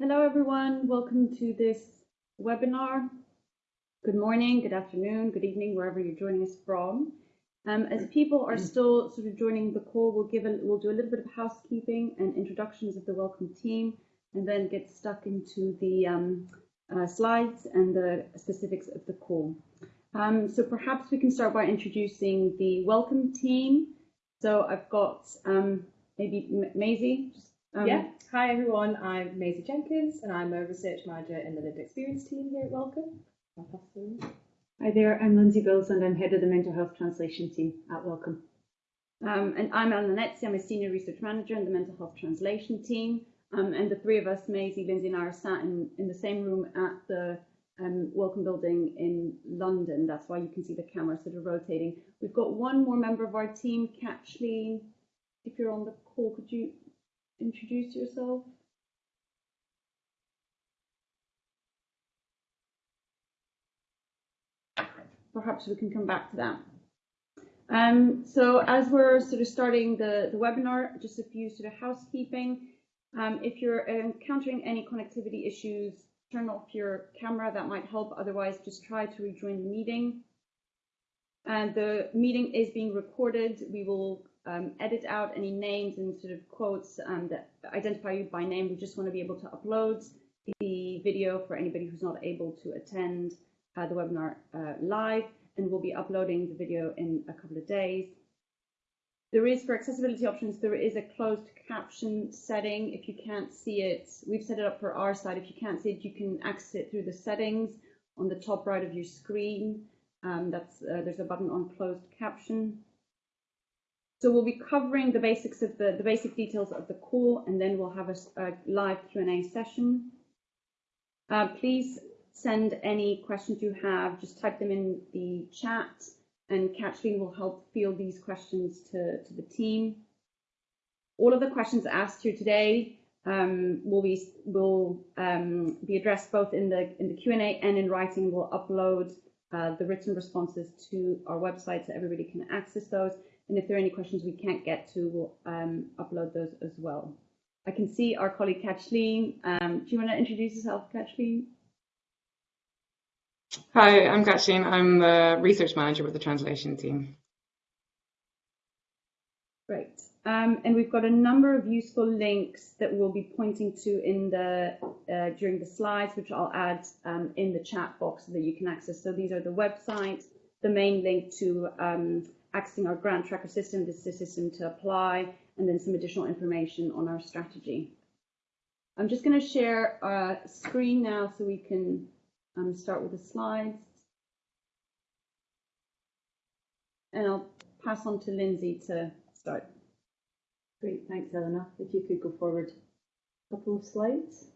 Hello, everyone. Welcome to this webinar. Good morning, good afternoon, good evening, wherever you're joining us from. Um, as people are still sort of joining the call, we'll give a, we'll do a little bit of housekeeping and introductions of the Wellcome team, and then get stuck into the um, uh, slides and the specifics of the call. Um, so perhaps we can start by introducing the Wellcome team. So I've got um, maybe Maisie. Um, yeah. Hi everyone. I'm Maisie Jenkins, and I'm a research manager in the lived experience team here at Wellcome. Hi there. I'm Lindsay Bills, and I'm head of the mental health translation team at Wellcome. Um, and I'm Elena Netzi. I'm a senior research manager in the mental health translation team. Um, and the three of us, Maisie, Lindsay, and I, are sat in, in the same room at the um, Wellcome Building in London. That's why you can see the camera sort of rotating. We've got one more member of our team, Kathleen. If you're on the call, could you introduce yourself? Perhaps we can come back to that. Um, so as we're sort of starting the, the webinar, just a few sort of housekeeping. Um, if you're encountering any connectivity issues, turn off your camera, that might help. Otherwise, just try to rejoin the meeting. And the meeting is being recorded. We will um, edit out any names and sort of quotes um, that identify you by name. We just want to be able to upload the video for anybody who's not able to attend uh, the webinar uh, live, and we'll be uploading the video in a couple of days. There is, for accessibility options, there is a closed caption setting. If you can't see it, we've set it up for our side. If you can't see it, you can access it through the settings on the top right of your screen. Um, that's uh, There's a button on closed caption. So we'll be covering the basics of the, the basic details of the call, and then we'll have a, a live Q&A session. Uh, please send any questions you have, just type them in the chat, and Kathleen will help field these questions to, to the team. All of the questions asked here today um, will be will um, be addressed both in the in the Q&A and in writing. We'll upload uh, the written responses to our website so everybody can access those. And if there are any questions we can't get to, we'll um, upload those as well. I can see our colleague Kathleen. Um, do you want to introduce yourself, Kathleen? Hi, I'm Kathleen. I'm the research manager with the translation team. Great. Um, and we've got a number of useful links that we'll be pointing to in the uh, during the slides, which I'll add um, in the chat box so that you can access. So these are the websites, the main link to um, accessing our grant tracker system, this is the system to apply, and then some additional information on our strategy. I'm just going to share a screen now so we can um, start with the slides. And I'll pass on to Lindsay to start. Great, thanks, Eleanor. If you could go forward a couple of slides.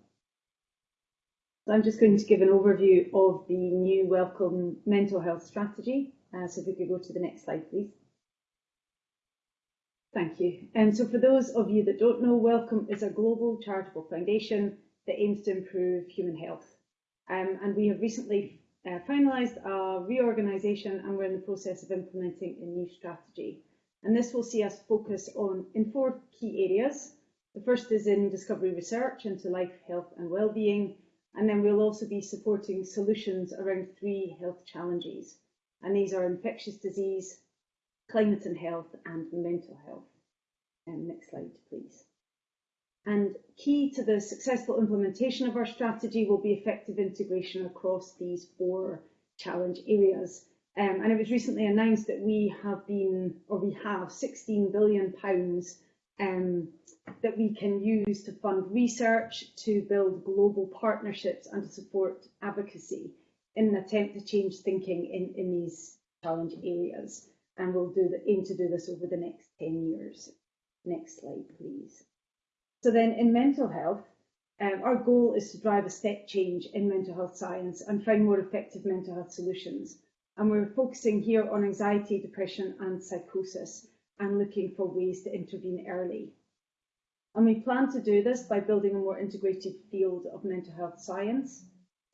So I'm just going to give an overview of the new Wellcome mental health strategy uh, so if we could go to the next slide, please. Thank you. And so for those of you that don't know, Wellcome is a global charitable foundation that aims to improve human health. Um, and we have recently uh, finalised our reorganisation and we're in the process of implementing a new strategy. And this will see us focus on in four key areas. The first is in discovery research into life, health and well-being. And then we'll also be supporting solutions around three health challenges and these are infectious disease, climate and health, and mental health. Um, next slide, please. And key to the successful implementation of our strategy will be effective integration across these four challenge areas. Um, and it was recently announced that we have been, or we have 16 billion pounds um, that we can use to fund research, to build global partnerships and to support advocacy in an attempt to change thinking in, in these challenge areas. And we'll do the, aim to do this over the next 10 years. Next slide, please. So then in mental health, um, our goal is to drive a step change in mental health science and find more effective mental health solutions. And we're focusing here on anxiety, depression and psychosis and looking for ways to intervene early. And we plan to do this by building a more integrated field of mental health science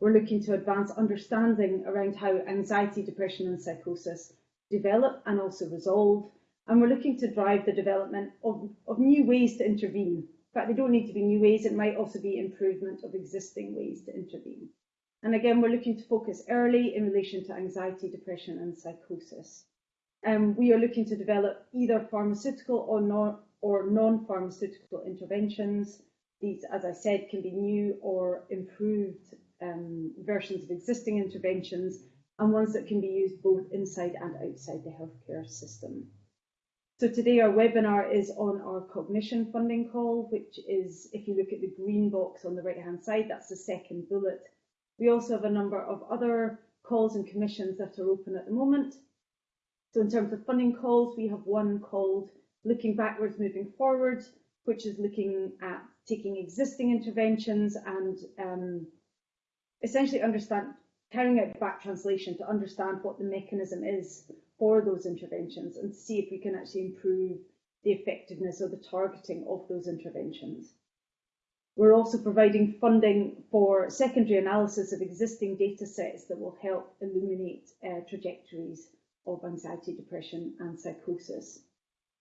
we're looking to advance understanding around how anxiety, depression and psychosis develop and also resolve. And we're looking to drive the development of, of new ways to intervene In fact, they don't need to be new ways, it might also be improvement of existing ways to intervene. And again, we're looking to focus early in relation to anxiety, depression, and psychosis. Um, we are looking to develop either pharmaceutical or, non, or non-pharmaceutical interventions. These, as I said, can be new or improved um, versions of existing interventions and ones that can be used both inside and outside the healthcare system. So today our webinar is on our cognition funding call, which is, if you look at the green box on the right hand side, that's the second bullet. We also have a number of other calls and commissions that are open at the moment. So in terms of funding calls, we have one called Looking Backwards, Moving Forward, which is looking at taking existing interventions and um, essentially understand, carrying out back translation to understand what the mechanism is for those interventions and see if we can actually improve the effectiveness or the targeting of those interventions. We're also providing funding for secondary analysis of existing data sets that will help illuminate uh, trajectories of anxiety, depression and psychosis.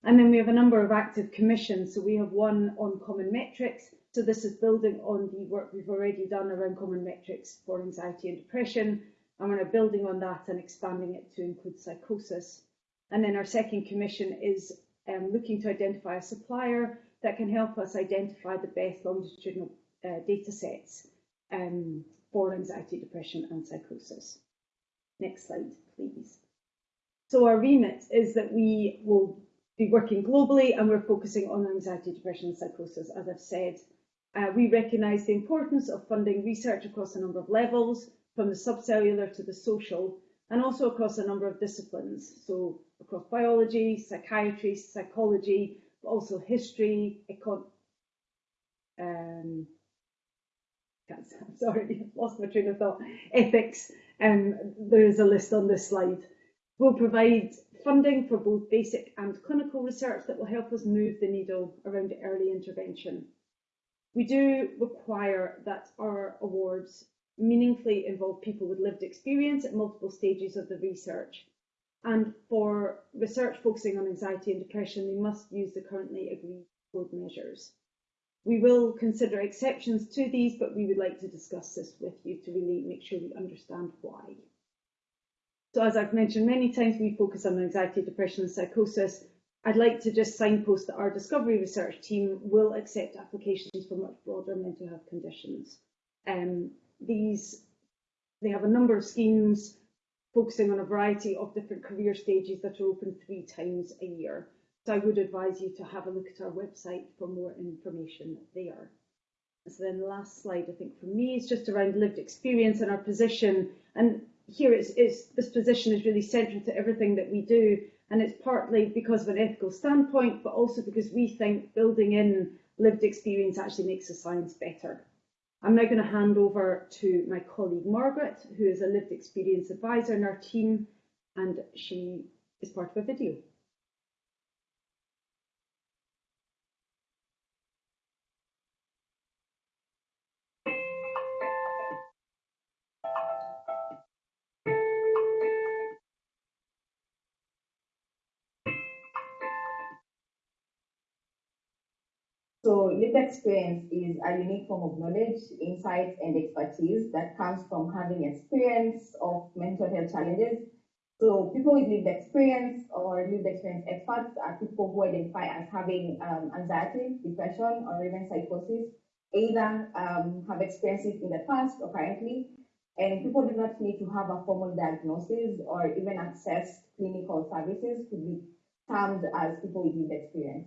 And then we have a number of active commissions. So we have one on common metrics. So this is building on the work we've already done around common metrics for anxiety and depression. And we're now building on that and expanding it to include psychosis. And then our second commission is um, looking to identify a supplier that can help us identify the best longitudinal uh, data sets um, for anxiety, depression and psychosis. Next slide, please. So our remit is that we will be working globally and we're focusing on anxiety, depression and psychosis, as I've said. Uh, we recognise the importance of funding research across a number of levels, from the subcellular to the social, and also across a number of disciplines. So across biology, psychiatry, psychology, but also history, econ um, sorry, lost my train of thought, ethics, um, there is a list on this slide. We'll provide funding for both basic and clinical research that will help us move the needle around early intervention. We do require that our awards meaningfully involve people with lived experience at multiple stages of the research. And for research focusing on anxiety and depression, they must use the currently agreed code measures. We will consider exceptions to these, but we would like to discuss this with you to really make sure we understand why. So as I've mentioned many times, we focus on anxiety, depression and psychosis. I'd like to just signpost that our discovery research team will accept applications for much broader mental health conditions. Um, these, they have a number of schemes focusing on a variety of different career stages that are open three times a year. So I would advise you to have a look at our website for more information there. So then the last slide, I think for me, is just around lived experience and our position. And here it's, it's, this position is really central to everything that we do. And it's partly because of an ethical standpoint, but also because we think building in lived experience actually makes the science better. I'm now going to hand over to my colleague Margaret, who is a lived experience advisor in our team, and she is part of a video. Lived experience is a unique form of knowledge, insights, and expertise that comes from having experience of mental health challenges. So people with lived experience or lived experience experts are people who identify as having um, anxiety, depression, or even psychosis, either um, have experienced it in the past or currently. And people do not need to have a formal diagnosis or even access clinical services to be termed as people with lived experience.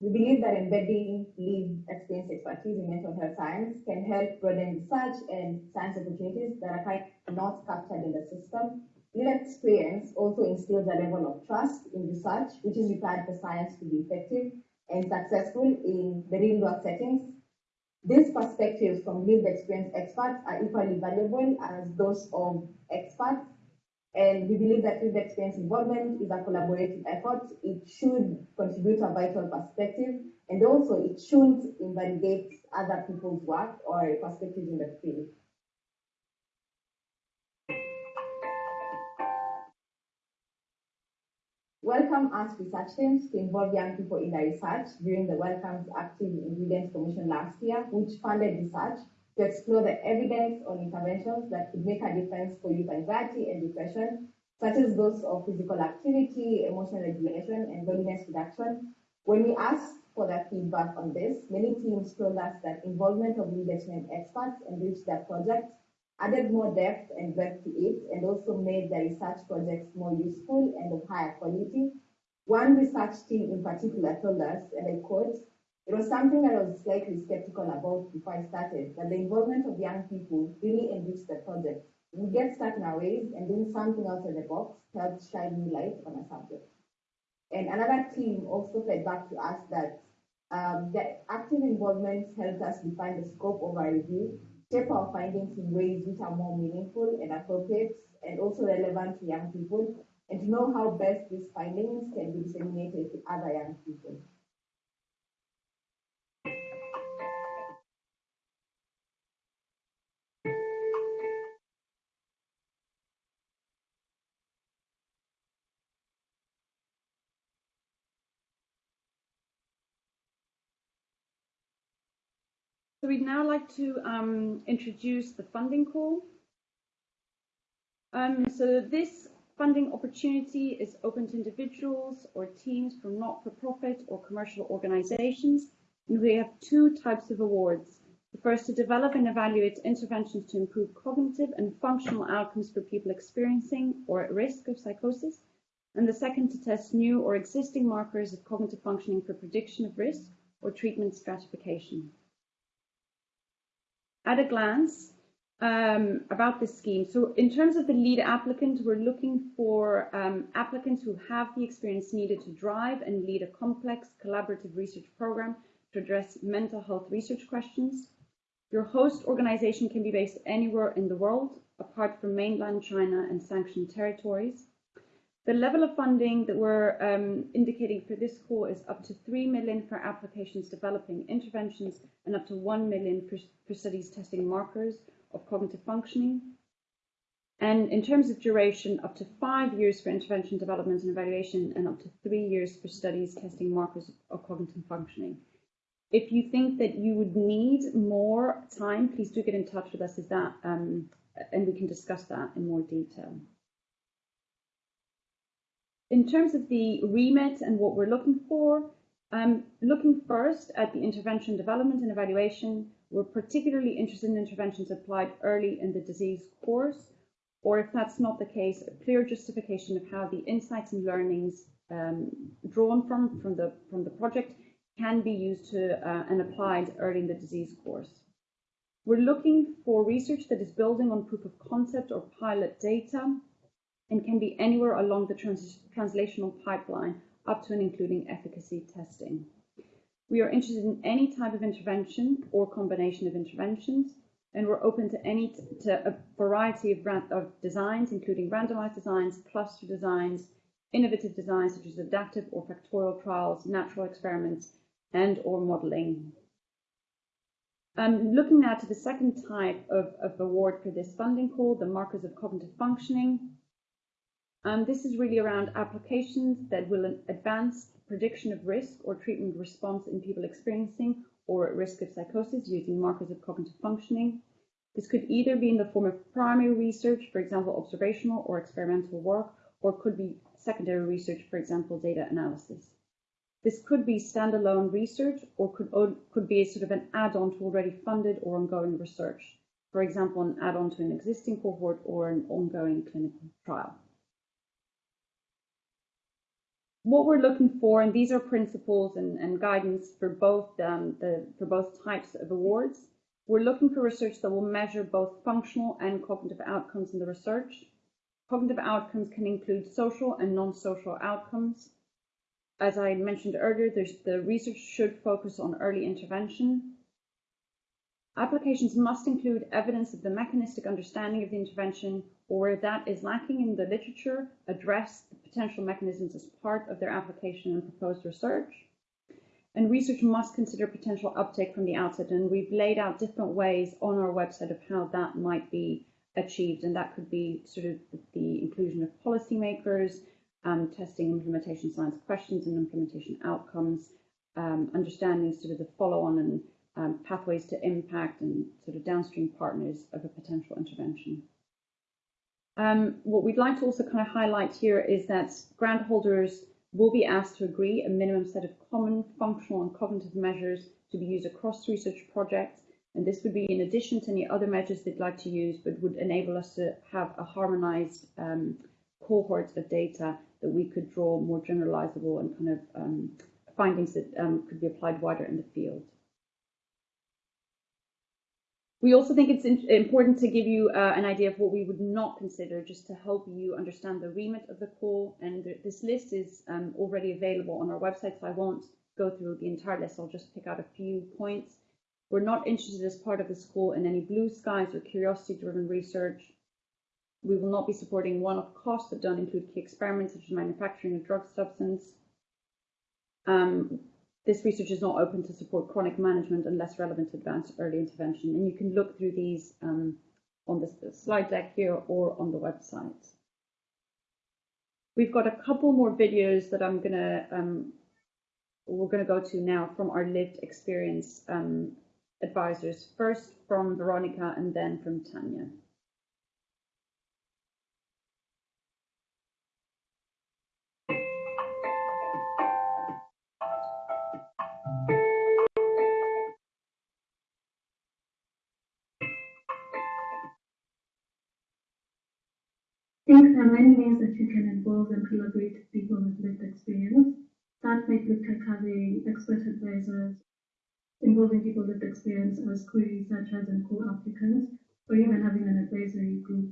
We believe that embedding lived experience expertise in mental health science can help broaden research and science opportunities that are not captured in the system. Lived experience also instills a level of trust in research, which is required for science to be effective and successful in the real world settings. These perspectives from lived experience experts are equally valuable as those of experts and we believe that lived experience involvement is a collaborative effort. It should contribute a vital perspective, and also it shouldn't invalidate other people's work or perspectives in the field. Wellcome asked research teams to involve young people in their research during the Wellcome's Active Ingredients Commission last year, which funded research to explore the evidence on interventions that could make a difference for youth anxiety and depression, such as those of physical activity, emotional regulation, and loneliness reduction. When we asked for their feedback on this, many teams told us that involvement of leadership experts enriched their projects, added more depth and breadth to it, and also made the research projects more useful and of higher quality. One research team in particular told us, and I quote, it was something that I was slightly skeptical about before I started, that the involvement of young people really enriched the project. We get stuck in our ways and doing something outside the box helps shine new light on a subject. And another team also fed back to us that um, the active involvement helped us define the scope of our review, shape our findings in ways which are more meaningful and appropriate and also relevant to young people, and to know how best these findings can be disseminated to other young people. So we'd now like to um, introduce the funding call. Um, so this funding opportunity is open to individuals or teams from not-for-profit or commercial organizations. And we have two types of awards. The first to develop and evaluate interventions to improve cognitive and functional outcomes for people experiencing or at risk of psychosis. And the second to test new or existing markers of cognitive functioning for prediction of risk or treatment stratification at a glance um, about this scheme. So in terms of the lead applicant, we're looking for um, applicants who have the experience needed to drive and lead a complex collaborative research program to address mental health research questions. Your host organization can be based anywhere in the world, apart from mainland China and sanctioned territories. The level of funding that we're um, indicating for this call is up to 3 million for applications developing interventions and up to 1 million for, for studies testing markers of cognitive functioning. And in terms of duration, up to five years for intervention development and evaluation and up to three years for studies testing markers of cognitive functioning. If you think that you would need more time, please do get in touch with us that, um, and we can discuss that in more detail. In terms of the remit and what we're looking for, um, looking first at the intervention development and evaluation, we're particularly interested in interventions applied early in the disease course, or if that's not the case, a clear justification of how the insights and learnings um, drawn from, from, the, from the project can be used to, uh, and applied early in the disease course. We're looking for research that is building on proof of concept or pilot data and can be anywhere along the trans translational pipeline up to and including efficacy testing. We are interested in any type of intervention or combination of interventions, and we're open to any to a variety of, of designs, including randomized designs, cluster designs, innovative designs such as adaptive or factorial trials, natural experiments, and or modeling. Um, looking now to the second type of, of award for this funding call, the markers of cognitive functioning. Um, this is really around applications that will advance prediction of risk or treatment response in people experiencing or at risk of psychosis using markers of cognitive functioning. This could either be in the form of primary research, for example, observational or experimental work, or could be secondary research, for example, data analysis. This could be standalone research or could, could be sort of an add-on to already funded or ongoing research. For example, an add-on to an existing cohort or an ongoing clinical trial what we're looking for, and these are principles and, and guidance for both um, the for both types of awards. We're looking for research that will measure both functional and cognitive outcomes in the research. Cognitive outcomes can include social and non-social outcomes. As I mentioned earlier, the research should focus on early intervention. Applications must include evidence of the mechanistic understanding of the intervention or where that is lacking in the literature, address the potential mechanisms as part of their application and proposed research. And research must consider potential uptake from the outset, and we've laid out different ways on our website of how that might be achieved, and that could be sort of the inclusion of policymakers, um, testing implementation science questions and implementation outcomes, um, understanding sort of the follow-on and um, pathways to impact and sort of downstream partners of a potential intervention. Um, what we'd like to also kind of highlight here is that grant holders will be asked to agree a minimum set of common functional and cognitive measures to be used across research projects. And this would be in addition to any other measures they'd like to use, but would enable us to have a harmonized um, cohort of data that we could draw more generalizable and kind of um, findings that um, could be applied wider in the field. We also think it's important to give you uh, an idea of what we would not consider just to help you understand the remit of the call. And th this list is um, already available on our website, so I won't go through the entire list. I'll just pick out a few points. We're not interested as part of this call in any blue skies or curiosity-driven research. We will not be supporting one-off costs that don't include key experiments such as manufacturing a drug substance. Um, this research is not open to support chronic management unless relevant advanced early intervention. And you can look through these um, on the slide deck here or on the website. We've got a couple more videos that I'm gonna um, we're gonna go to now from our lived experience um, advisors. First from Veronica and then from Tanya. Think there are many ways that you can involve and collaborate with people with lived experience. That might look like having expert advisors, involving people with experience as co-researchers and co-applicants, or even having an advisory group.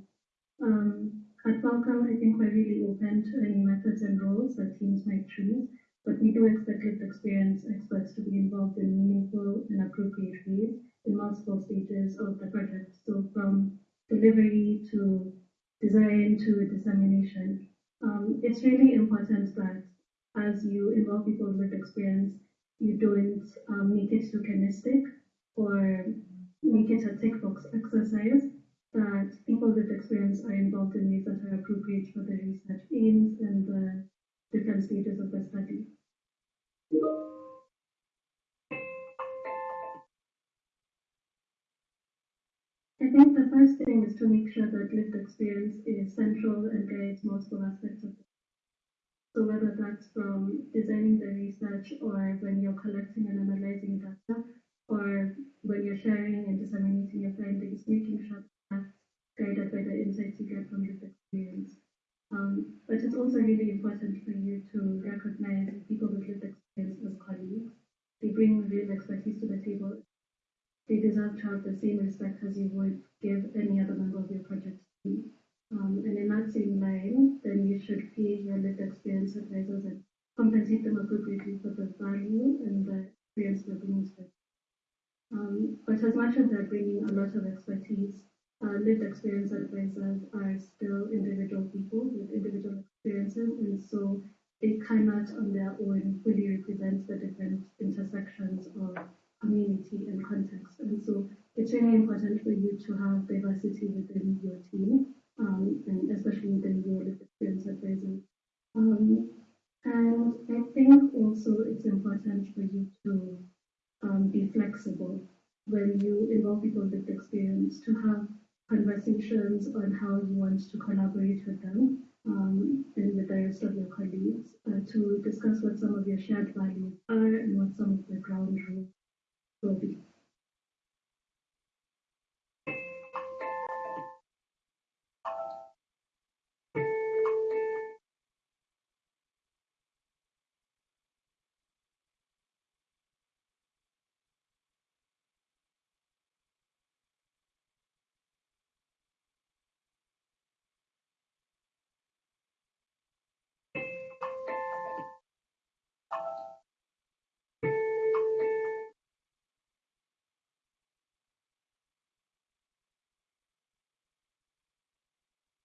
Um, at Wellcome, I think we're really open to any methods and roles that teams might choose, but we do expect lived experience experts to be involved in meaningful and appropriate ways in multiple stages of the project. So from delivery to design to dissemination. Um, it's really important that as you involve people with experience, you don't um, make it tokenistic or make it a tick box exercise, that people with experience are involved in ways that are appropriate for the research aims and the different stages of the study. Think the first thing is to make sure that lived experience is central and guides multiple aspects of it. So whether that's from designing the research or when you're collecting and analyzing data, or when you're sharing and disseminating your findings, making sure that's guided by the insights you get from lived experience. Um, but it's also really important for you to recognize people with lived experience as colleagues. They bring real expertise to the table they deserve to have the same respect as you would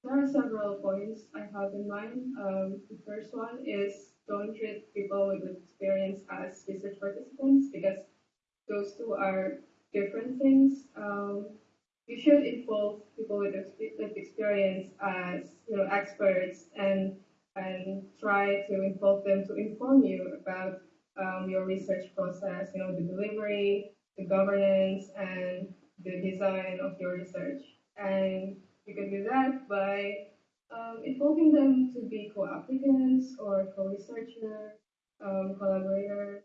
There are several points I have in mind. Um, the first one is don't treat people with experience as research participants because those two are different things. Um, you should involve people with, experience as you know experts and and try to involve them to inform you about um, your research process, you know, the delivery, the governance, and the design of your research. And you can do that by um, involving them to be co-applicants or co-researchers, um, collaborators,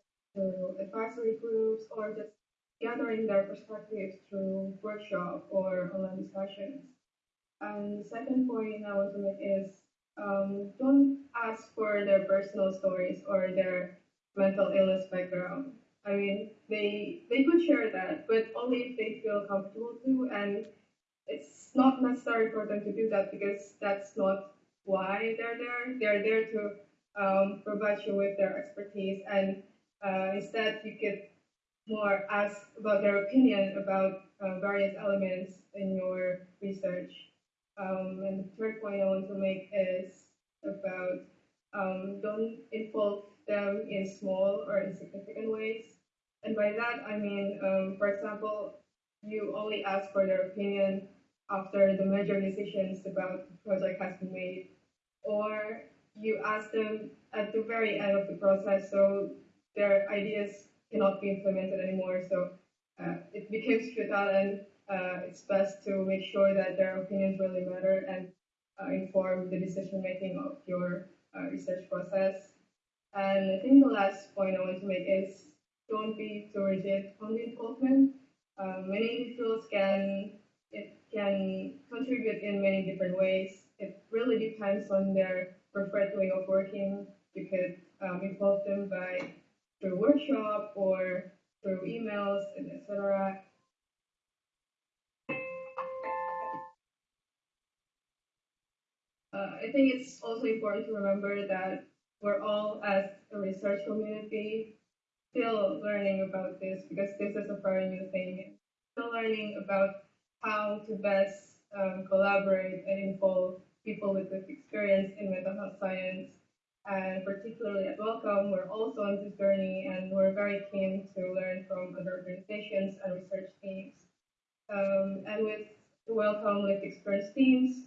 advisory groups, or just gathering their perspectives through workshop or online discussions. And the second point I want to make is um, don't ask for their personal stories or their mental illness background. I mean, they they could share that, but only if they feel comfortable to. And it's not necessary for them to do that because that's not why they're there. They're there to um, provide you with their expertise, and uh, instead you could more ask about their opinion about uh, various elements in your research. Um, and the third point I want to make is about um, don't involve them in small or insignificant ways. And by that, I mean, um, for example, you only ask for their opinion after the major decisions about the project has been made, or you ask them at the very end of the process, so their ideas cannot be implemented anymore. So uh, it becomes futile, and uh, it's best to make sure that their opinions really matter and uh, inform the decision making of your uh, research process. And I think the last point I want to make is don't be too rigid on the involvement. Um, many individuals can can contribute in many different ways. It really depends on their preferred way of working. You could um, involve them by through workshop or through emails and etc. Uh, I think it's also important to remember that we're all as a research community still learning about this because this is a very new thing. Still learning about how to best um, collaborate and involve people with lived experience in mental health science. And particularly at Wellcome, we're also on this journey and we're very keen to learn from other organizations and research teams. Um, and with the Wellcome Lived Experience teams,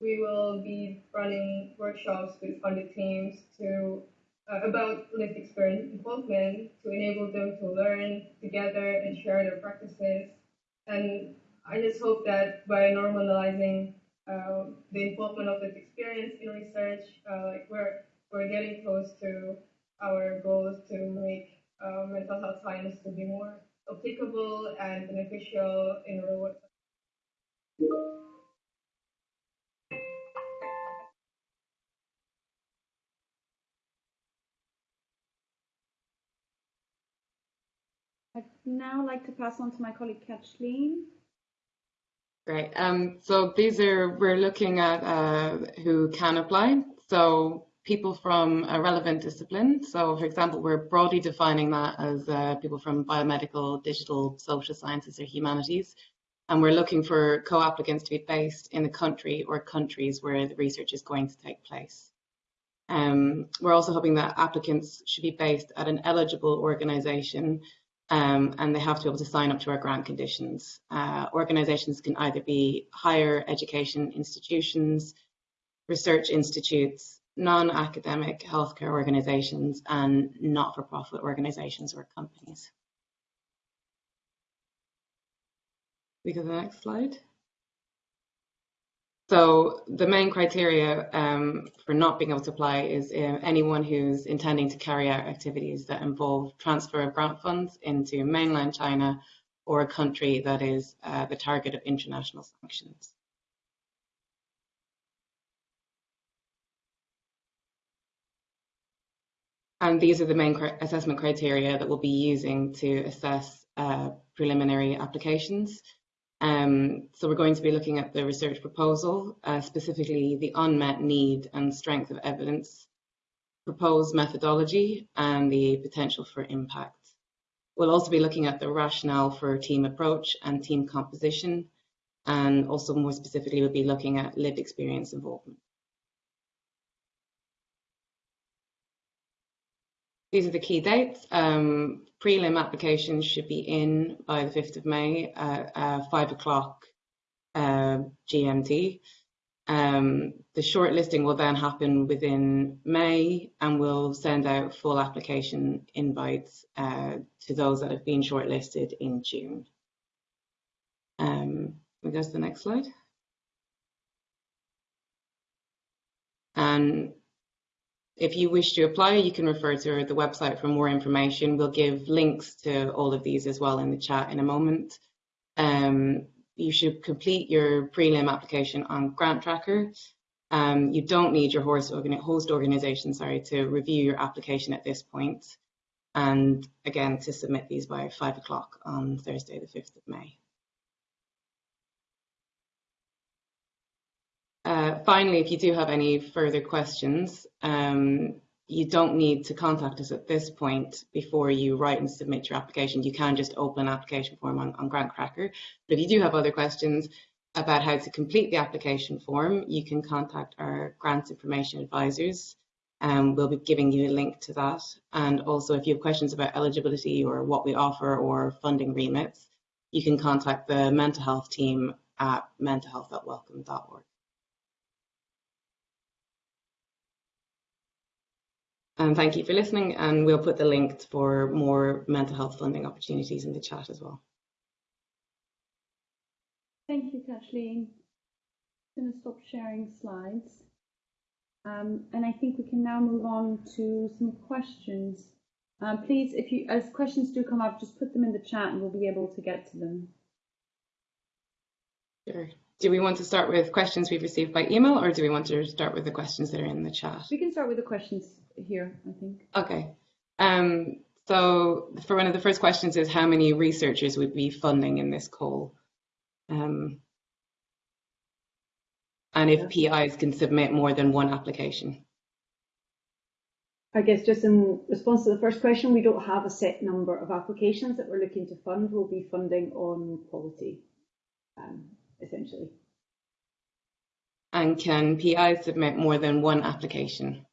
we will be running workshops with funded teams to uh, about lived experience involvement to enable them to learn together and share their practices. And I just hope that by normalizing uh, the involvement of lived experience in research, uh, like we're we're getting close to our goals to make uh, mental health science to be more applicable and beneficial in real world. I'd now like to pass on to my colleague Kathleen. Great. Um, so these are, we're looking at uh, who can apply. So people from a relevant discipline. So for example, we're broadly defining that as uh, people from biomedical, digital, social sciences or humanities. And we're looking for co-applicants to be based in the country or countries where the research is going to take place. Um, we're also hoping that applicants should be based at an eligible organisation um, and they have to be able to sign up to our grant conditions. Uh, organisations can either be higher education institutions, research institutes, non-academic healthcare organisations, and not-for-profit organisations or companies. We go to the next slide. So the main criteria um, for not being able to apply is uh, anyone who's intending to carry out activities that involve transfer of grant funds into mainland China or a country that is uh, the target of international sanctions. And these are the main assessment criteria that we'll be using to assess uh, preliminary applications. Um, so we're going to be looking at the research proposal, uh, specifically the unmet need and strength of evidence, proposed methodology, and the potential for impact. We'll also be looking at the rationale for team approach and team composition, and also more specifically, we'll be looking at lived experience involvement. These are the key dates. Um, prelim applications should be in by the 5th of May at uh, 5 o'clock uh, GMT. Um, the shortlisting will then happen within May and we'll send out full application invites uh, to those that have been shortlisted in June. Um, we go to the next slide. And if you wish to apply, you can refer to the website for more information. We'll give links to all of these as well in the chat in a moment. Um, you should complete your prelim application on Grant Tracker. Um, you don't need your host, organi host organization sorry, to review your application at this point. And again, to submit these by five o'clock on Thursday, the 5th of May. Uh, finally, if you do have any further questions, um, you don't need to contact us at this point before you write and submit your application. You can just open an application form on, on. But if you do have other questions about how to complete the application form, you can contact our grants information advisors. Um, we'll be giving you a link to that. And also, if you have questions about eligibility or what we offer or funding remits, you can contact the mental health team at mentalhealth.wellcome.org. And thank you for listening, and we'll put the link for more mental health funding opportunities in the chat as well. Thank you, Kathleen. I'm going to stop sharing slides. Um, and I think we can now move on to some questions. Um, please, if you, as questions do come up, just put them in the chat and we'll be able to get to them. Sure. Do we want to start with questions we've received by email or do we want to start with the questions that are in the chat? We can start with the questions here, I think. Okay. Um, so for one of the first questions is how many researchers would be funding in this call? Um, and if PIs can submit more than one application. I guess just in response to the first question, we don't have a set number of applications that we're looking to fund. We'll be funding on quality, um, essentially. And can PIs submit more than one application?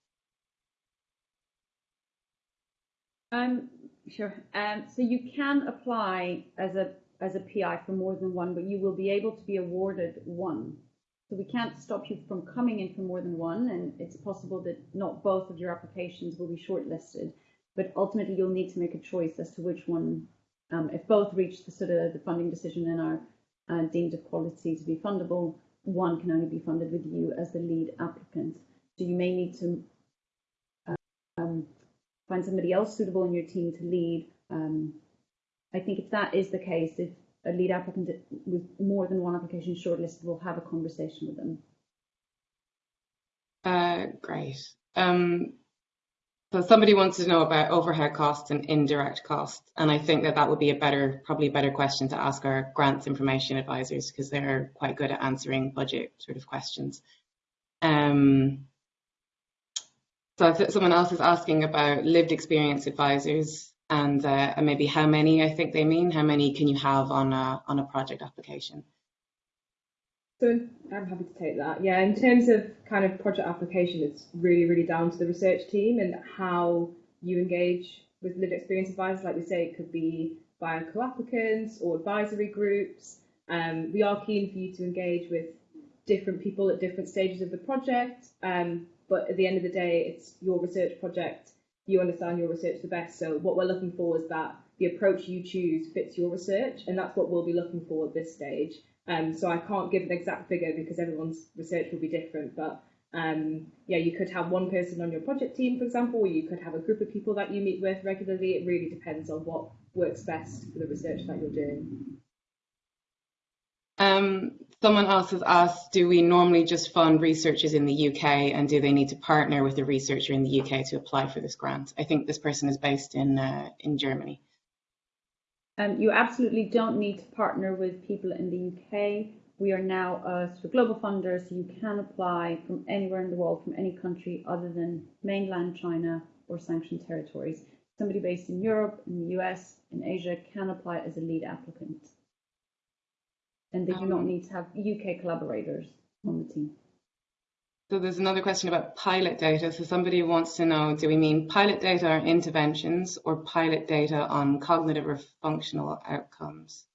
Um, sure. Um, so you can apply as a as a PI for more than one, but you will be able to be awarded one. So we can't stop you from coming in for more than one, and it's possible that not both of your applications will be shortlisted. But ultimately, you'll need to make a choice as to which one. Um, if both reach the sort of the funding decision and are uh, deemed of quality to be fundable, one can only be funded with you as the lead applicant. So you may need to find somebody else suitable in your team to lead. Um, I think if that is the case, if a lead applicant with more than one application shortlisted, we'll have a conversation with them. Uh, great. Um, so somebody wants to know about overhead costs and indirect costs, and I think that that would be a better, probably a better question to ask our grants information advisors because they're quite good at answering budget sort of questions. Um, so I someone else is asking about lived experience advisors and, uh, and maybe how many I think they mean. How many can you have on a, on a project application? So I'm happy to take that. Yeah, in terms of kind of project application, it's really, really down to the research team and how you engage with lived experience advisors. Like we say, it could be via co-applicants or advisory groups. Um, we are keen for you to engage with different people at different stages of the project. Um, but at the end of the day, it's your research project. You understand your research the best. So what we're looking for is that the approach you choose fits your research, and that's what we'll be looking for at this stage. Um, so I can't give an exact figure because everyone's research will be different. But um, yeah, you could have one person on your project team, for example, or you could have a group of people that you meet with regularly. It really depends on what works best for the research that you're doing. Um, someone else has asked, do we normally just fund researchers in the UK and do they need to partner with a researcher in the UK to apply for this grant? I think this person is based in, uh, in Germany. Um, you absolutely don't need to partner with people in the UK. We are now a sort of global funder, so you can apply from anywhere in the world, from any country other than mainland China or sanctioned territories. Somebody based in Europe, in the US, in Asia can apply as a lead applicant and they do not need to have UK collaborators on the team. So there's another question about pilot data. So somebody wants to know, do we mean pilot data on interventions or pilot data on cognitive or functional outcomes?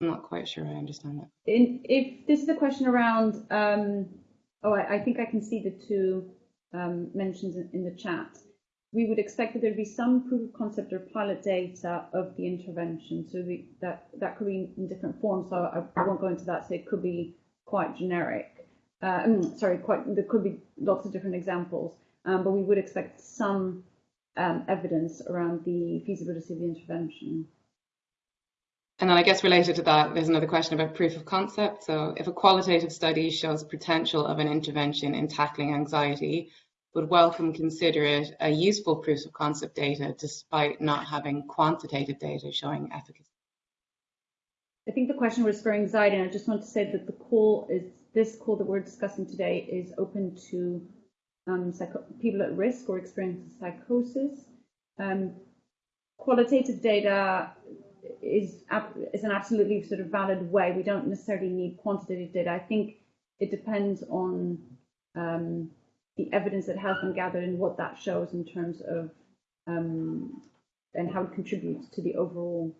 I'm not quite sure I understand that. In, if this is a question around, um, oh, I, I think I can see the two um, mentions in, in the chat. We would expect that there'd be some proof of concept or pilot data of the intervention. So that that could be in different forms. So I, I won't go into that. So it could be quite generic. Uh, mm, sorry, quite. There could be lots of different examples, um, but we would expect some um, evidence around the feasibility of the intervention. And then I guess related to that, there's another question about proof of concept. So if a qualitative study shows potential of an intervention in tackling anxiety, would Wellcome consider it a useful proof of concept data despite not having quantitative data showing efficacy? I think the question was for anxiety, and I just want to say that the call is this call that we're discussing today is open to um, people at risk or experiencing psychosis. Um, qualitative data is is an absolutely sort of valid way. We don't necessarily need quantitative data. I think it depends on um, the evidence that has been gathered and what that shows in terms of um, and how it contributes to the overall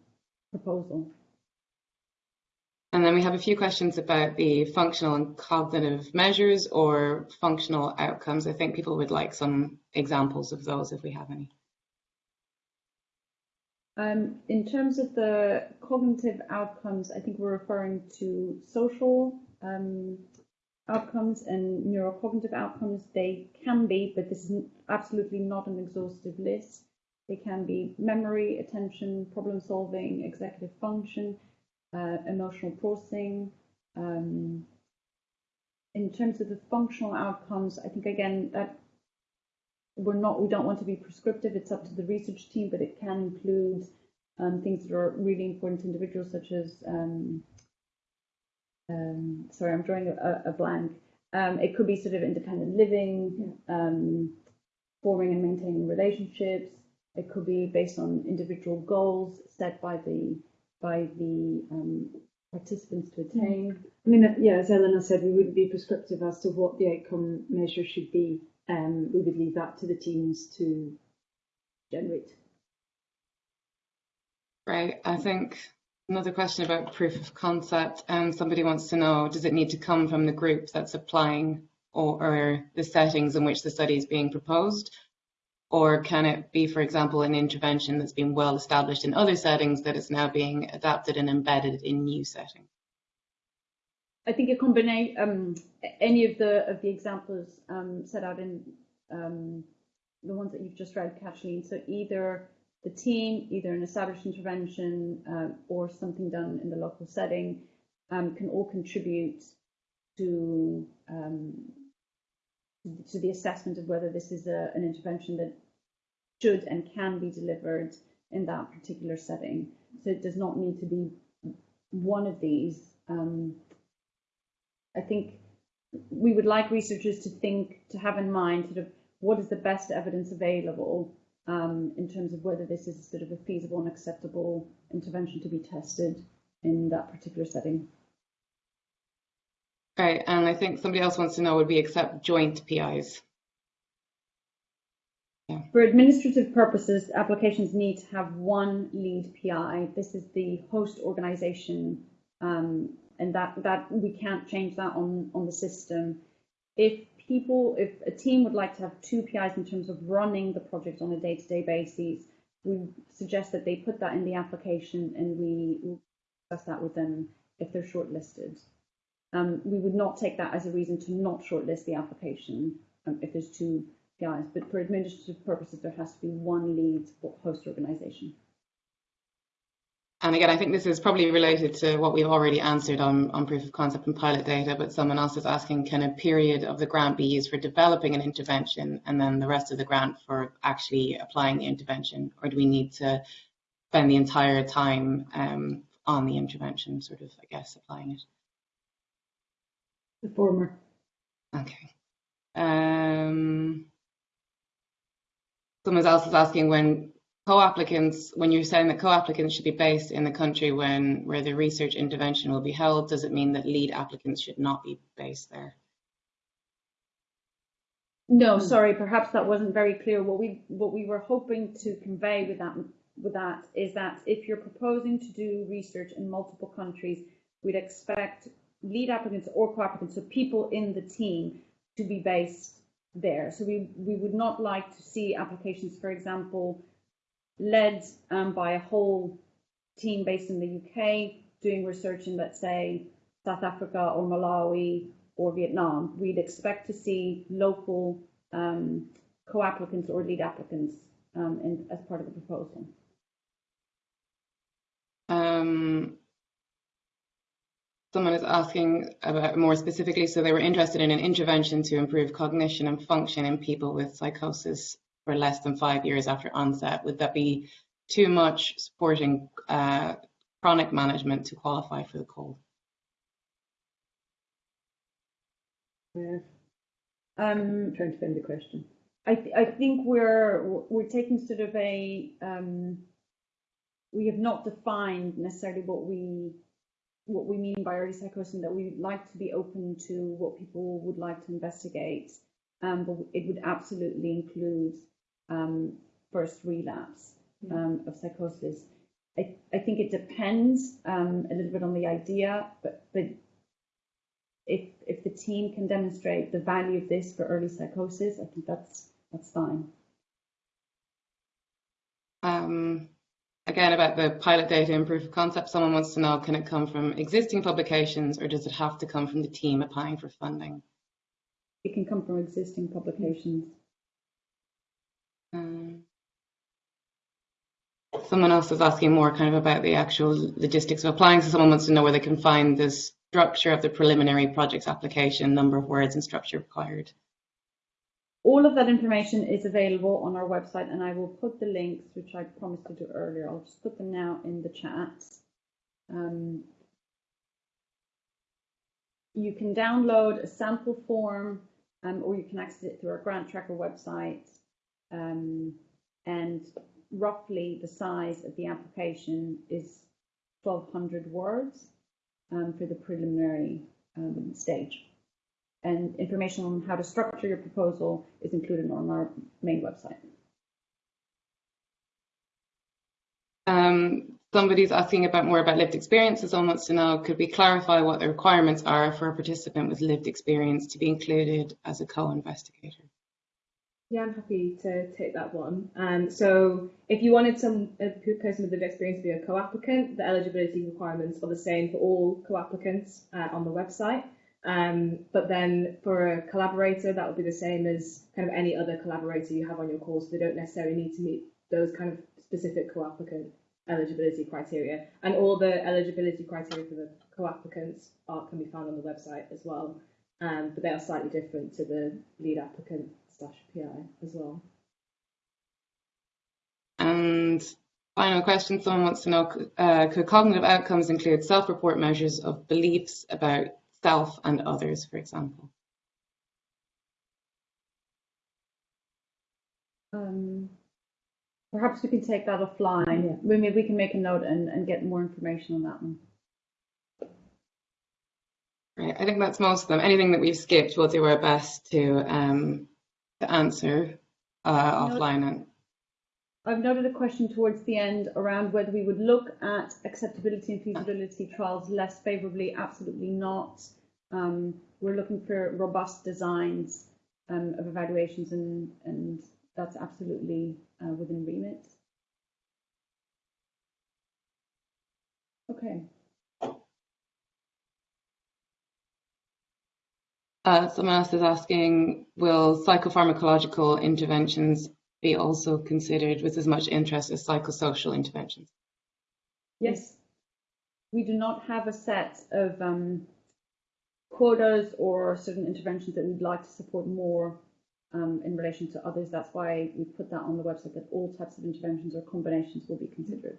proposal. And then we have a few questions about the functional and cognitive measures or functional outcomes. I think people would like some examples of those if we have any. Um, in terms of the cognitive outcomes, I think we're referring to social um, outcomes and neurocognitive outcomes. They can be, but this is absolutely not an exhaustive list. They can be memory, attention, problem solving, executive function, uh, emotional processing. Um, in terms of the functional outcomes, I think again that we're not we don't want to be prescriptive. It's up to the research team, but it can include um, things that are really important to individuals, such as um, um, sorry, I'm drawing a, a blank. Um, it could be sort of independent living, um, forming and maintaining relationships. It could be based on individual goals set by the by the um, participants to attain. I mean, yeah, as Eleanor said, we wouldn't be prescriptive as to what the outcome measure should be. Um, we would leave that to the teams to generate. Right. I think another question about proof of concept. Um, somebody wants to know, does it need to come from the group that's applying or, or the settings in which the study is being proposed? Or can it be, for example, an intervention that's been well established in other settings that is now being adapted and embedded in new settings? I think a combination, um, any of the of the examples um, set out in um, the ones that you've just read, Kathleen. So either the team, either an established intervention uh, or something done in the local setting, um, can all contribute to um, to the assessment of whether this is a, an intervention that should and can be delivered in that particular setting. So it does not need to be one of these. Um, I think we would like researchers to think, to have in mind sort of what is the best evidence available um, in terms of whether this is sort of a feasible and acceptable intervention to be tested in that particular setting. Right, and I think somebody else wants to know would we accept joint PIs? Yeah. For administrative purposes, applications need to have one lead PI. This is the host organization, um, and that, that we can't change that on, on the system. If people, if a team would like to have two PIs in terms of running the project on a day-to-day -day basis, we suggest that they put that in the application and we discuss that with them if they're shortlisted. Um, we would not take that as a reason to not shortlist the application um, if there's two PIs, but for administrative purposes, there has to be one lead host organisation. And again, I think this is probably related to what we've already answered on, on proof of concept and pilot data, but someone else is asking, can a period of the grant be used for developing an intervention and then the rest of the grant for actually applying the intervention? Or do we need to spend the entire time um, on the intervention, sort of, I guess, applying it? The former. Okay. Um, someone else is asking when co-applicants, when you're saying that co-applicants should be based in the country when where the research intervention will be held, does it mean that lead applicants should not be based there? No, sorry, perhaps that wasn't very clear. What we what we were hoping to convey with that with that is that if you're proposing to do research in multiple countries, we'd expect lead applicants or co-applicants, so people in the team, to be based there. So we, we would not like to see applications, for example, led um, by a whole team based in the UK doing research in, let's say, South Africa or Malawi or Vietnam. We'd expect to see local um, co-applicants or lead applicants um, in, as part of the proposal. Um, someone is asking about more specifically, so they were interested in an intervention to improve cognition and function in people with psychosis for less than five years after onset. Would that be too much supporting uh, chronic management to qualify for the call? Yeah, Um, I'm trying to find the question. I, th- I think we're we're taking sort of a um, we have not defined necessarily what we what we mean by early psychosis and that we'd like to be open to what people would like to investigate um, but it would absolutely include um, first relapse um, of psychosis. I, I think it depends um, a little bit on the idea but but if if the team can demonstrate the value of this for early psychosis I think that's that's fine. Um, again, about the pilot data and proof of concept, someone wants to know, can it come from existing publications or does it have to come from the team applying for funding? it can come from existing publications Um, someone else is asking more kind of about the actual logistics of applying. So someone wants to know where they can find the structure of the preliminary projects application, number of words and structure required. All of that information is available on our website, and I will put the links, which I promised to do earlier. I'll just put them now in the chat. Um, you can download a sample form, um, or you can access it through our grant tracker website. Um, and roughly the size of the application is 1,200 words um, for the preliminary um, stage and information on how to structure your proposal is included on our main website. Um, somebody's asking about more about lived experience. So someone wants to know, could we clarify what the requirements are for a participant with lived experience to be included as a co-investigator? Yeah, I'm happy to take that one. Um, so if you wanted some a person with lived experience to be a co-applicant, the eligibility requirements are the same for all co-applicants uh, on the website. Um, but then for a collaborator, that would be the same as kind of any other collaborator you have on your course. They don't necessarily need to meet those kind of specific co-applicant eligibility criteria. And all the eligibility criteria for the co-applicants are, can be found on the website as well. Um, but they are slightly different to the lead applicant slash PI as well. And final question, someone wants to know, uh, could cognitive outcomes include self-report measures of beliefs about self and others, for example? Um, perhaps we can take that offline. Yeah. We, maybe we can make a note and, and get more information on that one. Right, I think that's most of them. Anything that we've skipped, we'll do our best to um, to answer uh, offline. And I've noted a question towards the end around whether we would look at acceptability and feasibility trials less favourably. Absolutely not. Um, we're looking for robust designs um, of evaluations, and, and that's absolutely uh, within remit. Okay. Uh, someone else is asking, will psychopharmacological interventions be also considered with as much interest as psychosocial interventions? Yes. We do not have a set of um, quotas or certain interventions that we'd like to support more um, in relation to others. That's why we put that on the website that all types of interventions or combinations will be considered.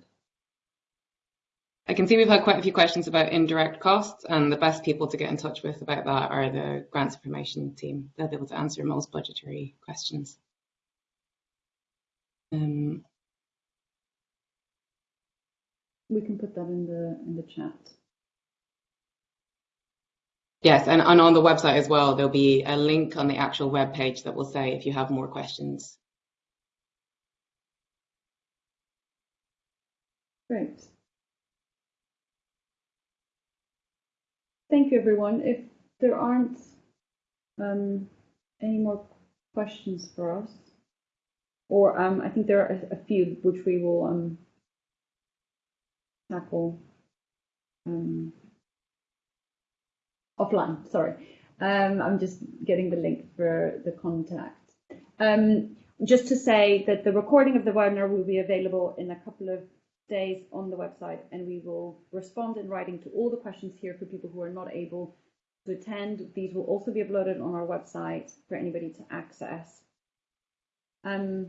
I can see we've had quite a few questions about indirect costs, and the best people to get in touch with about that are the grants information team. They'll be able to answer most budgetary questions. Um, We can put that in the in the chat. yes, and, and on the website as well, there'll be a link on the actual web page that will say if you have more questions. Great. Thank you, everyone. If there aren't um, any more questions for us, or um, I think there are a, few which we will um, tackle um, offline. Sorry, um, I'm just getting the link for the contact. Um, just to say that the recording of the webinar will be available in a couple of days on the website and we will respond in writing to all the questions here for people who are not able to attend. These will also be uploaded on our website for anybody to access. Um,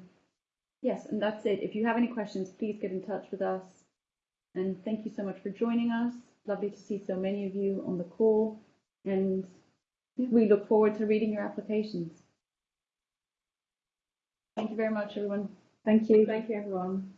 yes, and that's it. If you have any questions, please get in touch with us. And thank you so much for joining us. Lovely to see so many of you on the call. And we look forward to reading your applications. Thank you very much, everyone. Thank you. Thank you, everyone.